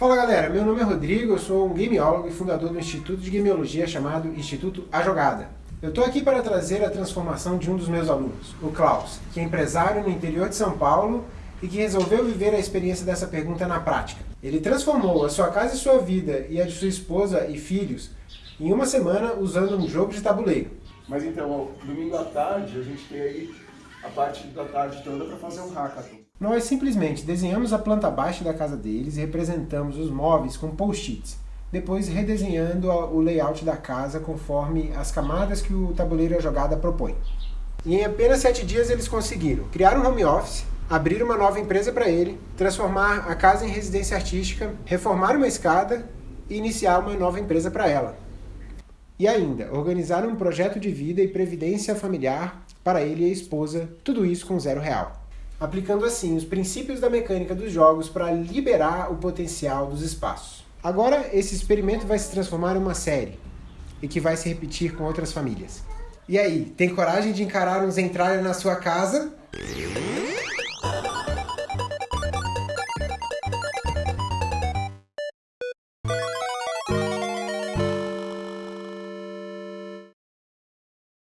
Fala galera, meu nome é Rodrigo, eu sou um gameólogo e fundador do instituto de gameologia chamado Instituto A Jogada. Eu estou aqui para trazer a transformação de um dos meus alunos, o Klaus, que é empresário no interior de São Paulo e que resolveu viver a experiência dessa pergunta na prática. Ele transformou a sua casa e sua vida e a de sua esposa e filhos em uma semana usando um jogo de tabuleiro. Mas então, domingo à tarde, a gente tem aí a parte da tarde toda para fazer um hackathon. Nós simplesmente desenhamos a planta baixa da casa deles e representamos os móveis com post-its, depois redesenhando o layout da casa conforme as camadas que o tabuleiro a jogada propõe. E em apenas sete dias eles conseguiram criar um home office, abrir uma nova empresa para ele, transformar a casa em residência artística, reformar uma escada e iniciar uma nova empresa para ela. E ainda, organizar um projeto de vida e previdência familiar para ele e a esposa, tudo isso com zero real aplicando assim os princípios da mecânica dos jogos para liberar o potencial dos espaços. Agora, esse experimento vai se transformar em uma série, e que vai se repetir com outras famílias. E aí, tem coragem de encarar um Zentralha na sua casa?